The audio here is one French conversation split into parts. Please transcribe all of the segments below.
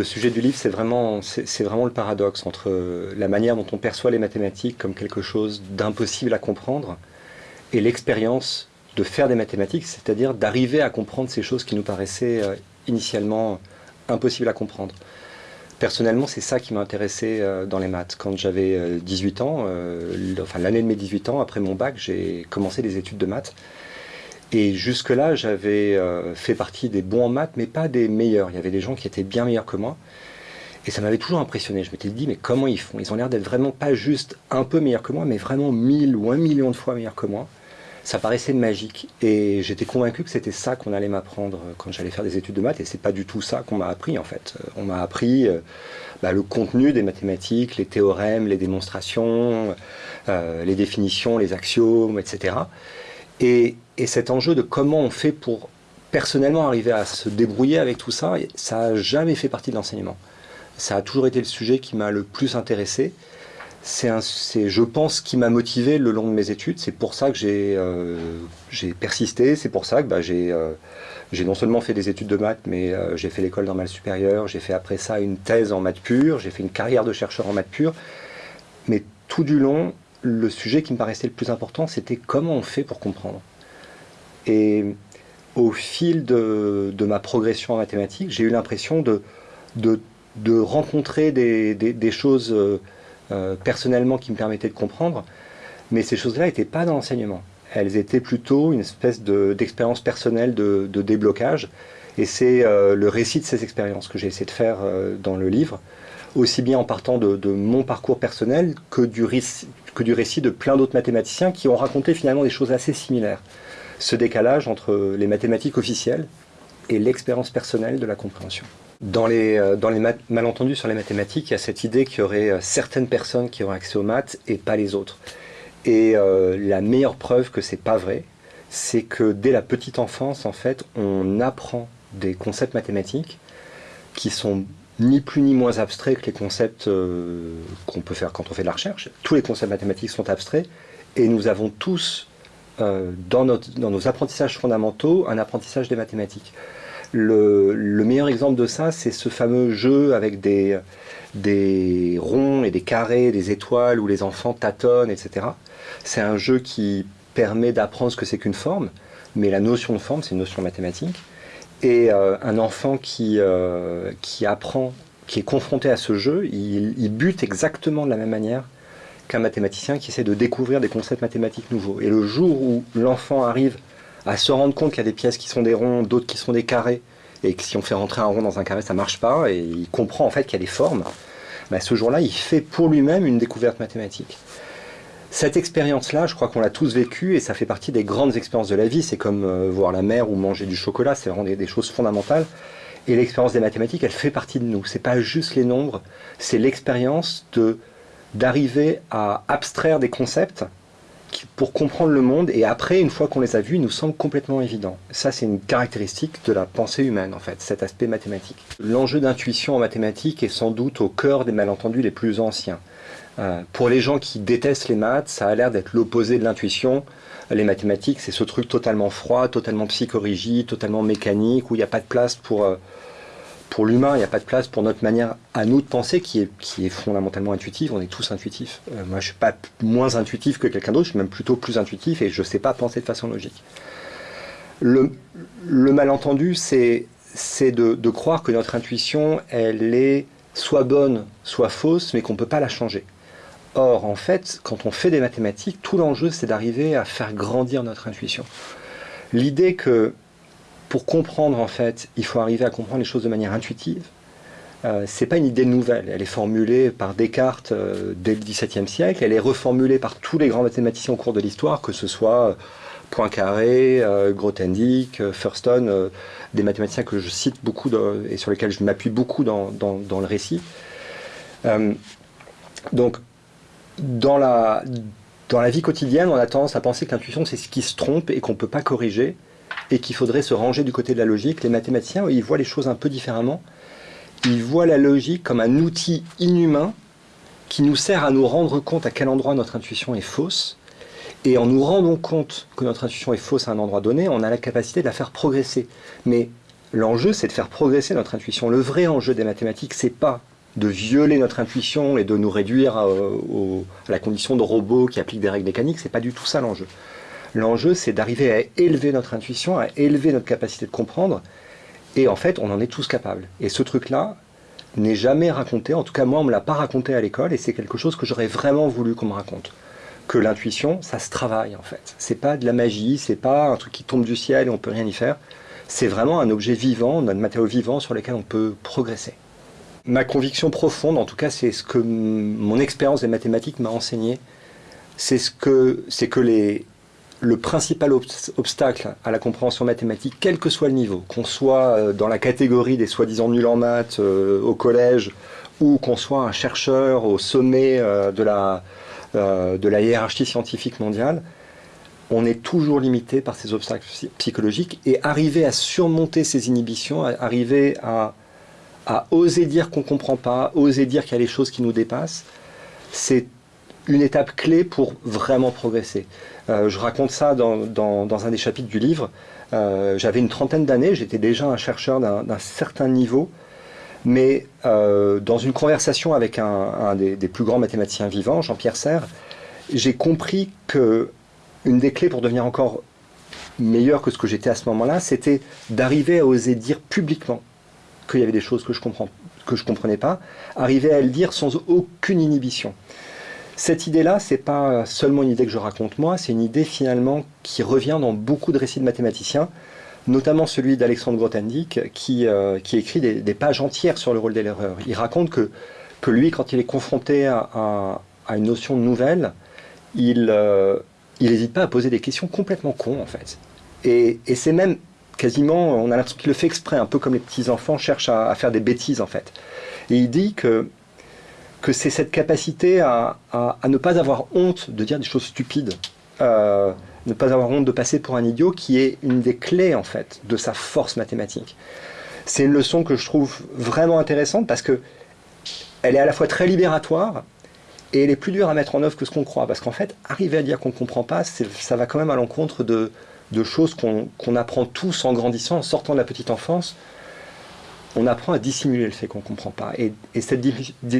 le sujet du livre, c'est vraiment, c'est vraiment le paradoxe entre la manière dont on perçoit les mathématiques comme quelque chose d'impossible à comprendre et l'expérience de faire des mathématiques, c'est-à-dire d'arriver à comprendre ces choses qui nous paraissaient euh, initialement impossibles à comprendre. Personnellement, c'est ça qui m'a intéressé euh, dans les maths. Quand j'avais 18 euh, ans, enfin l'année de mes 18 ans, après mon bac, j'ai commencé des études de maths. Et jusque-là, j'avais fait partie des bons en maths, mais pas des meilleurs. Il y avait des gens qui étaient bien meilleurs que moi. Et ça m'avait toujours impressionné. Je m'étais dit, mais comment ils font? Ils ont l'air d'être vraiment pas juste un peu meilleurs que moi, mais vraiment mille ou un million de fois meilleurs que moi ça paraissait magique. Et j'étais convaincu que c'était ça qu'on allait m'apprendre quand j'allais faire des études de maths. Et c'est pas du tout ça qu'on m'a appris en fait. On m'a appris euh, bah, le contenu des mathématiques, les théorèmes, les démonstrations, euh, les définitions, les axiomes, etc. Et, et, cet enjeu de comment on fait pour personnellement arriver à se débrouiller avec tout ça, ça n'a jamais fait partie de l'enseignement. Ça a toujours été le sujet qui m'a le plus intéressé c'est, je pense, qui m'a motivé le long de mes études. C'est pour ça que j'ai, euh, persisté. C'est pour ça que bah, euh, j'ai, non seulement fait des études de maths, mais euh, j'ai fait l'école normale supérieure. J'ai fait après ça une thèse en maths pure. J'ai fait une carrière de chercheur en maths pure. Mais tout du long, le sujet qui me paraissait le plus important, c'était comment on fait pour comprendre. Et au fil de, ma progression en mathématiques, j'ai eu l'impression de, rencontrer des, choses euh, personnellement qui me permettaient de comprendre, mais ces choses-là n'étaient pas dans l'enseignement. Elles étaient plutôt une espèce d'expérience personnelle de, déblocage, et c'est euh, le récit de ces expériences que j'ai essayé de faire euh, dans le livre, aussi bien en partant de, mon parcours personnel que du, récit de plein d'autres mathématiciens qui ont raconté finalement des choses assez similaires. Ce décalage entre les mathématiques officielles et l'expérience personnelle de la compréhension. Dans les, euh, malentendus sur les mathématiques, il y a cette idée qu'il y aurait euh, certaines personnes qui auraient accès aux maths et pas les autres. Et euh, la meilleure preuve que c'est pas vrai, c'est que dès la petite enfance, en fait, on apprend des concepts mathématiques qui sont ni plus ni moins abstraits que les concepts qu'on peut faire quand on fait de la recherche. Tous les concepts mathématiques sont abstraits et nous avons tous, dans, notre, dans nos apprentissages fondamentaux, un apprentissage des mathématiques. Le, meilleur exemple de ça, c'est ce fameux jeu avec des, des ronds et des carrés, des étoiles où les enfants tâtonnent, etc. C'est un jeu qui permet d'apprendre ce que c'est qu'une forme, mais la notion de forme, c'est une notion mathématique. Et euh, un enfant qui, euh, qui apprend, qui est confronté à ce jeu, il, bute exactement de la même manière qu'un mathématicien qui essaie de découvrir des concepts mathématiques nouveaux. Et le jour où l'enfant arrive à se rendre compte qu'il y a des pièces qui sont des ronds, d'autres qui sont des carrés, et que si on fait rentrer un rond dans un carré, ça marche pas, et il comprend en fait qu'il y a des formes, bah, ce jour-là, il fait pour lui-même une découverte mathématique. Cette expérience-là, je crois qu'on l'a tous vécue, et ça fait partie des grandes expériences de la vie, c'est comme euh, voir la mer ou manger du chocolat, c'est vraiment des, choses fondamentales. Et l'expérience des mathématiques, elle fait partie de nous. C'est pas juste les nombres, c'est l'expérience de d'arriver à abstraire des concepts pour comprendre le monde, et après, une fois qu'on les a vus, ils nous semblent complètement évidents. Ça, c'est une caractéristique de la pensée humaine, en fait, cet aspect mathématique. L'enjeu d'intuition en mathématiques est sans doute au cœur des malentendus les plus anciens. Euh, pour les gens qui détestent les maths, ça a l'air d'être l'opposé de l'intuition. Les mathématiques, c'est ce truc totalement froid, totalement psychorigide, totalement mécanique, où il n'y a pas de place pour... Euh, pour l'humain, il n'y a pas de place pour notre manière à nous de penser qui est, qui est fondamentalement intuitive. On est tous intuitifs. Euh, moi, je ne suis pas moins intuitif que quelqu'un d'autre, je suis même plutôt plus intuitif et je ne sais pas penser de façon logique. Le, malentendu, c'est de, de, croire que notre intuition, elle est soit bonne, soit fausse, mais qu'on ne peut pas la changer. Or, en fait, quand on fait des mathématiques, tout l'enjeu, c'est d'arriver à faire grandir notre intuition. L'idée que pour comprendre, en fait, il faut arriver à comprendre les choses de manière intuitive. Euh, c'est pas une idée nouvelle, elle est formulée par Descartes euh, dès le XVIIe siècle, elle est reformulée par tous les grands mathématiciens au cours de l'histoire, que ce soit euh, Poincaré, euh, Grothendieck, Thurston, des mathématiciens que je cite beaucoup et sur lesquels je m'appuie beaucoup dans, dans, le récit. donc, dans la, dans la vie quotidienne, on a tendance à penser que l'intuition, c'est ce qui se trompe et qu'on ne peut pas corriger et qu'il faudrait se ranger du côté de la logique. Les mathématiciens, ils voient les choses un peu différemment. Ils voient la logique comme un outil inhumain qui nous sert à nous rendre compte à quel endroit notre intuition est fausse. Et en nous rendant compte que notre intuition est fausse à un endroit donné, on a la capacité de la faire progresser. Mais L'enjeu, c'est de faire progresser notre intuition. Le vrai enjeu des mathématiques, c'est pas de violer notre intuition et de nous réduire à, la condition de robots qui appliquent des règles mécaniques. C'est pas du tout ça l'enjeu. L'enjeu, c'est d'arriver à élever notre intuition, à élever notre capacité de comprendre. Et en fait, on en est tous capables. Et ce truc-là n'est jamais raconté. En tout cas, moi, on me l'a pas raconté à l'école. Et c'est quelque chose que j'aurais vraiment voulu qu'on me raconte. Que l'intuition, ça se travaille en fait. C'est pas de la magie, c'est pas un truc qui tombe du ciel et on peut rien y faire. C'est vraiment un objet vivant, un matériau vivant sur lequel on peut progresser. Ma conviction profonde, en tout cas, c'est ce que mon expérience des mathématiques m'a enseigné, c'est ce que, le principal obstacle à la compréhension mathématique, quel que soit le niveau, qu'on soit euh, dans la catégorie des soi-disant nuls en maths euh, au collège, ou qu'on soit un chercheur au sommet euh, de, la, de la hiérarchie scientifique mondiale, on est toujours limité par ces obstacles psychologiques et arriver à surmonter ces inhibitions, arriver à à oser dire qu'on ne comprend pas, oser dire qu'il y a des choses qui nous dépassent, c'est une étape clé pour vraiment progresser. Euh, je raconte ça dans, un des chapitres du livre. Euh, j'avais une trentaine d'années, j'étais déjà un chercheur d'un certain niveau, mais euh, dans une conversation avec un, des, des, plus grands mathématiciens vivants, Jean-Pierre Serre, j'ai compris que une des clés pour devenir encore meilleur que ce que j'étais à ce moment-là, c'était d'arriver à oser dire publiquement qu'il y avait des choses que je comprends comprenais pas, arriver à le dire sans aucune inhibition. Cette idée-là, c'est pas seulement une idée que je raconte moi, c'est une idée finalement qui revient dans beaucoup de récits de mathématiciens, notamment celui d'Alexandre Grothendieck, qui, euh, écrit des, pages entières sur le rôle de l'erreur. Il raconte que, que lui, quand il est confronté à, une notion nouvelle, il n'hésite euh, pas à poser des questions complètement cons, en fait. Et c'est même quasiment, on a l'impression qu'il le fait exprès, un peu comme les petits-enfants cherchent à, faire des bêtises en fait. Et il dit que, que c'est cette capacité à, ne pas avoir honte de dire des choses stupides, euh, ne pas avoir honte de passer pour un idiot, qui est une des clés en fait de sa force mathématique. C'est une leçon que je trouve vraiment intéressante parce que elle est à la fois très libératoire et elle est plus dure à mettre en œuvre que ce qu'on croit. Parce qu'en fait, arriver à dire qu'on ne comprend pas, ça va quand même à l'encontre de, de choses qu'on apprend tous en grandissant, en sortant de la petite enfance. On apprend à dissimuler le fait qu'on ne comprend pas. Et, cette,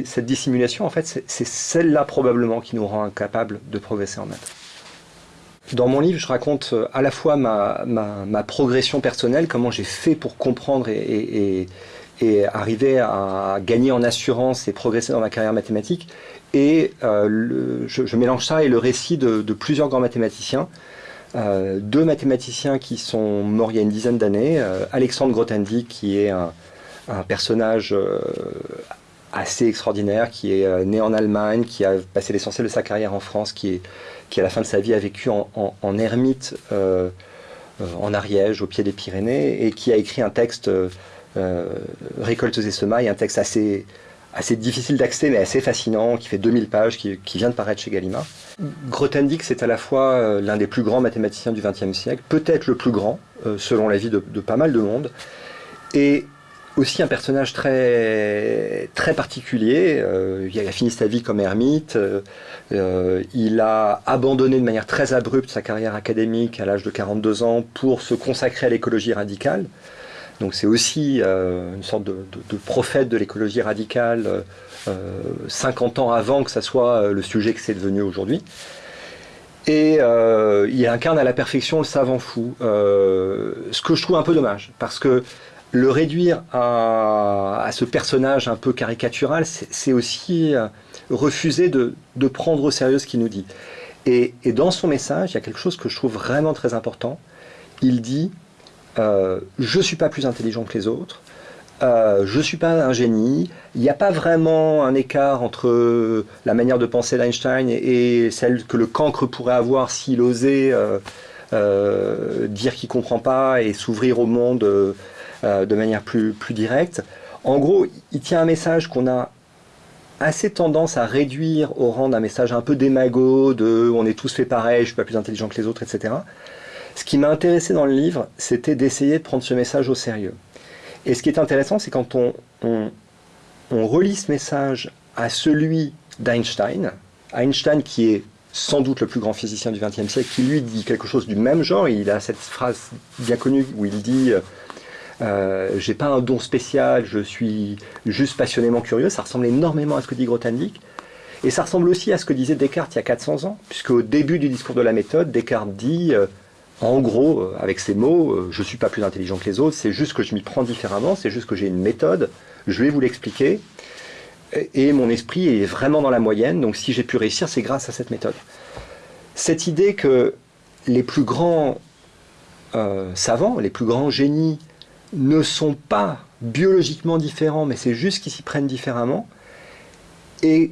cette, dissimulation, en fait, c'est celle-là probablement qui nous rend incapables de progresser en maths. Dans mon livre, je raconte euh, à la fois ma, ma, progression personnelle, comment j'ai fait pour comprendre et, et, arriver à gagner en assurance et progresser dans ma carrière mathématique. Et euh, je, mélange ça et le récit de, de plusieurs grands mathématiciens euh, deux mathématiciens qui sont morts il y a une dizaine d'années. Euh, Alexandre Grothendieck, qui est un, personnage euh, assez extraordinaire, qui est né en Allemagne, qui a passé l'essentiel de sa carrière en France, qui, à la fin de sa vie a vécu en, en, ermite en Ariège, au pied des Pyrénées, et qui a écrit un texte Récoltes et semailles, un texte assez, assez difficile d'accès, mais assez fascinant, qui fait 2000 pages, qui, vient de paraître chez Gallimard. Grothendieck, c'est à la fois euh, l'un des plus grands mathématiciens du XXe siècle, peut-être le plus grand, euh, selon l'avis de, de pas mal de monde, et aussi un personnage très, très particulier. Euh, il a fini sa vie comme ermite. il a abandonné de manière très abrupte sa carrière académique à l'âge de 42 ans pour se consacrer à l'écologie radicale. Donc c'est aussi une sorte de, prophète de l'écologie radicale 50 euh, ans avant que ça soit euh, le sujet que c'est devenu aujourd'hui. Et euh, il incarne à la perfection le savant fou, ce que je trouve un peu dommage, parce que le réduire à, ce personnage un peu caricatural, c'est aussi refuser de, prendre au sérieux ce qu'il nous dit. Et, dans son message, il y a quelque chose que je trouve vraiment très important. Il dit Je ne suis pas plus intelligent que les autres, euh, je ne suis pas un génie, il n'y a pas vraiment un écart entre la manière de penser d'Einstein et, celle que le cancre pourrait avoir s'il osait euh, euh, dire qu'il ne comprend pas et s'ouvrir au monde de manière plus, plus directe. En gros, il tient un message qu'on a assez tendance à réduire au rang d'un message un peu démago, de on est tous fait pareil, je ne suis pas plus intelligent que les autres, etc. Ce qui m'a intéressé dans le livre, c'était d'essayer de prendre ce message au sérieux. Et ce qui est intéressant, c'est quand on, on, relie ce message à celui d'Einstein, Einstein qui est sans doute le plus grand physicien du XXe siècle, qui lui dit quelque chose du même genre. Il a cette phrase bien connue où il dit Euh, j'ai pas un don spécial, je suis juste passionnément curieux. Ça ressemble énormément à ce que dit Grothendieck. Et ça ressemble aussi à ce que disait Descartes il y a 400 ans, puisque au début du discours de la méthode, Descartes dit, euh, en gros, euh, avec ces mots, euh, je ne suis pas plus intelligent que les autres, c'est juste que je m'y prends différemment, c'est juste que j'ai une méthode, je vais vous l'expliquer, et mon esprit est vraiment dans la moyenne, donc si j'ai pu réussir, c'est grâce à cette méthode. Cette idée que les plus grands savants, les plus grands génies, ne sont pas biologiquement différents, mais c'est juste qu'ils s'y prennent différemment, et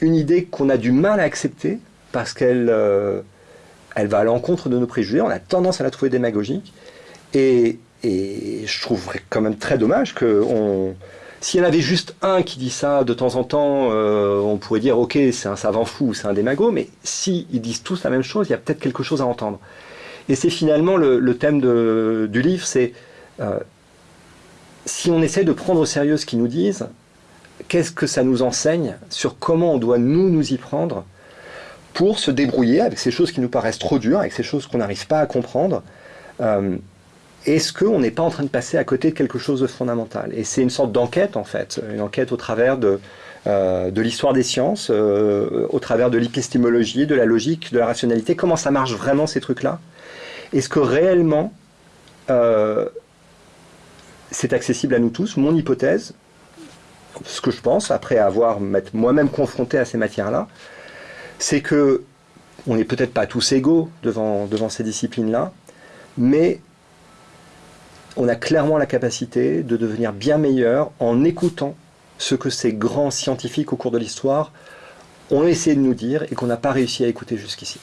une idée qu'on a du mal à accepter parce qu'elle euh, elle va à l'encontre de nos préjugés, on a tendance à la trouver démagogique. Et, je trouverais quand même très dommage que on, s'il y en avait juste un qui dit ça de temps en temps, euh, on pourrait dire ok c'est un savant fou, c'est un démago, mais si ils disent tous la même chose, il y a peut-être quelque chose à entendre. Et c'est finalement le, thème du livre, c'est euh, si on essaie de prendre au sérieux ce qu'ils nous disent, qu'est-ce que ça nous enseigne sur comment on doit nous nous y prendre pour se débrouiller avec ces choses qui nous paraissent trop dures, avec ces choses qu'on n'arrive pas à comprendre. Euh, est-ce qu'on n'est pas en train de passer à côté de quelque chose de fondamental? Et c'est une sorte d'enquête en fait, une enquête au travers de, euh, l'histoire des sciences, euh, au travers de l'épistémologie, de la logique, de la rationalité. Comment ça marche vraiment ces trucs-là? Est-ce que réellement c'est accessible à nous tous? Mon hypothèse, ce que je pense, après avoir moi-même confronté à ces matières-là, c'est que on n'est peut-être pas tous égaux devant, devant ces disciplines-là, mais on a clairement la capacité de devenir bien meilleur en écoutant ce que ces grands scientifiques au cours de l'histoire ont essayé de nous dire et qu'on n'a pas réussi à écouter jusqu'ici.